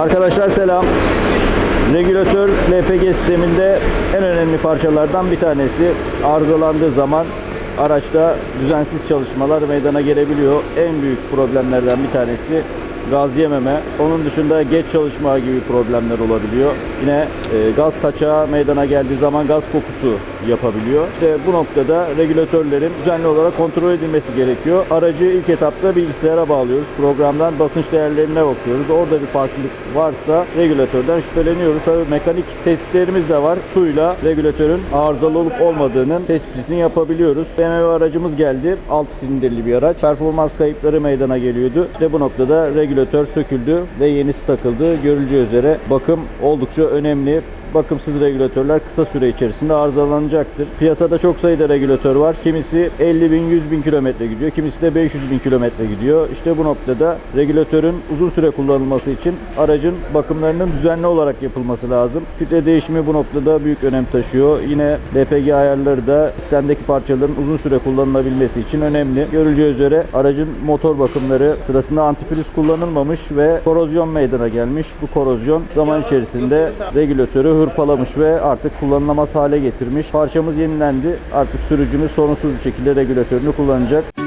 Arkadaşlar selam. Regülatör LPG sisteminde en önemli parçalardan bir tanesi. Arızalandığı zaman araçta düzensiz çalışmalar meydana gelebiliyor. En büyük problemlerden bir tanesi gaz yememe. Onun dışında geç çalışma gibi problemler olabiliyor. Yine e, gaz kaçağı meydana geldiği zaman gaz kokusu yapabiliyor. İşte bu noktada regülatörlerin düzenli olarak kontrol edilmesi gerekiyor. Aracı ilk etapta bilgisayara bağlıyoruz. Programdan basınç değerlerine bakıyoruz. Orada bir farklılık varsa regülatörden şüpheleniyoruz. Tabii mekanik tespitlerimiz de var. Suyla regülatörün arızalı olup olmadığının tespitini yapabiliyoruz. BMW aracımız geldi. 6 silindirli bir araç. Performans kayıpları meydana geliyordu. İşte bu noktada regülatör söküldü ve yenisi takıldı. Görüleceği üzere bakım oldukça önemli. Bakımsız regülatörler kısa süre içerisinde arızalanacaktır. Piyasada çok sayıda regülatör var. Kimisi 50 bin, 100 bin kilometre gidiyor. Kimisi de 500 bin kilometre gidiyor. İşte bu noktada regülatörün uzun süre kullanılması için aracın bakımlarının düzenli olarak yapılması lazım. Filtre değişimi bu noktada büyük önem taşıyor. Yine LPG ayarları da sistemdeki parçaların uzun süre kullanılabilmesi için önemli. Görüleceği üzere aracın motor bakımları sırasında antifriz kullanılmamış ve korozyon meydana gelmiş. Bu korozyon zaman içerisinde regülatörü hırpalamış ve artık kullanılamaz hale getirmiş. Parçamız yenilendi. Artık sürücümüz sorunsuz bir şekilde regülatörünü kullanacak.